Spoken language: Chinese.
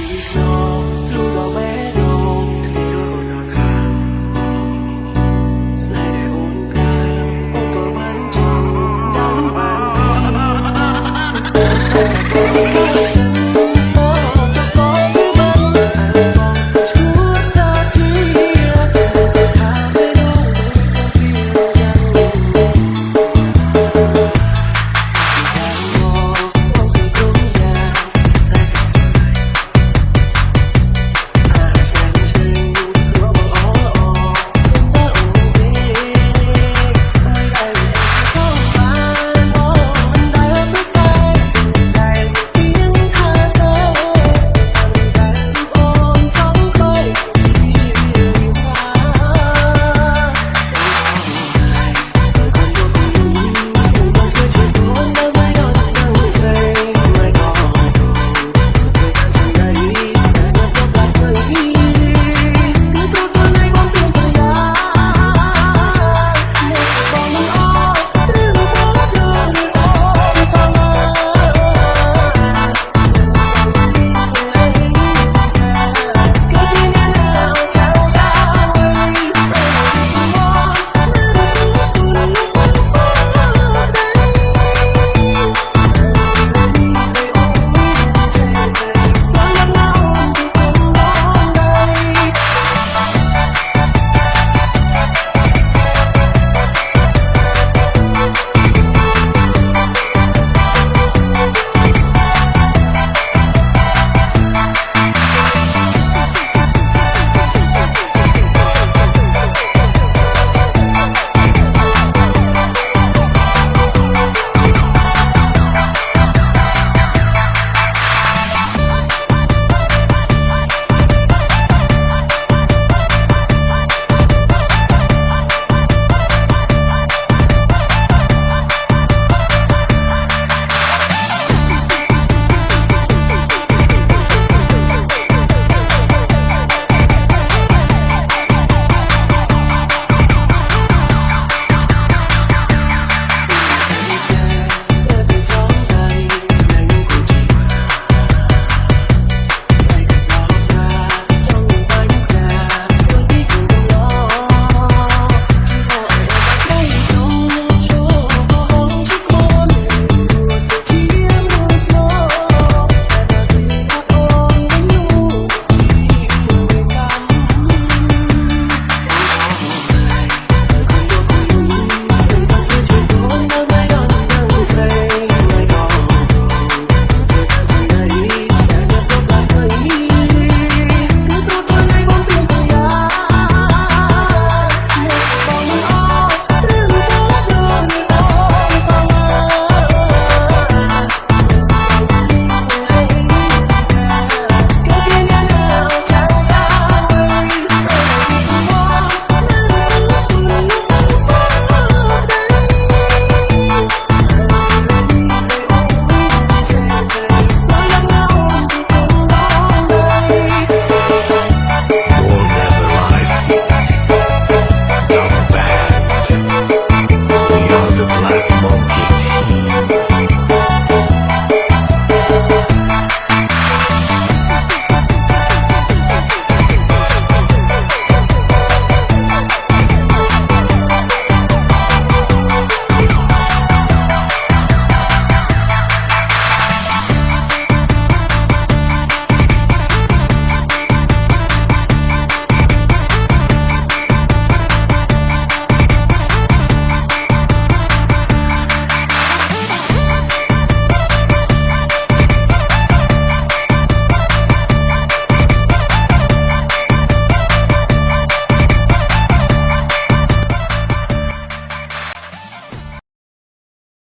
你。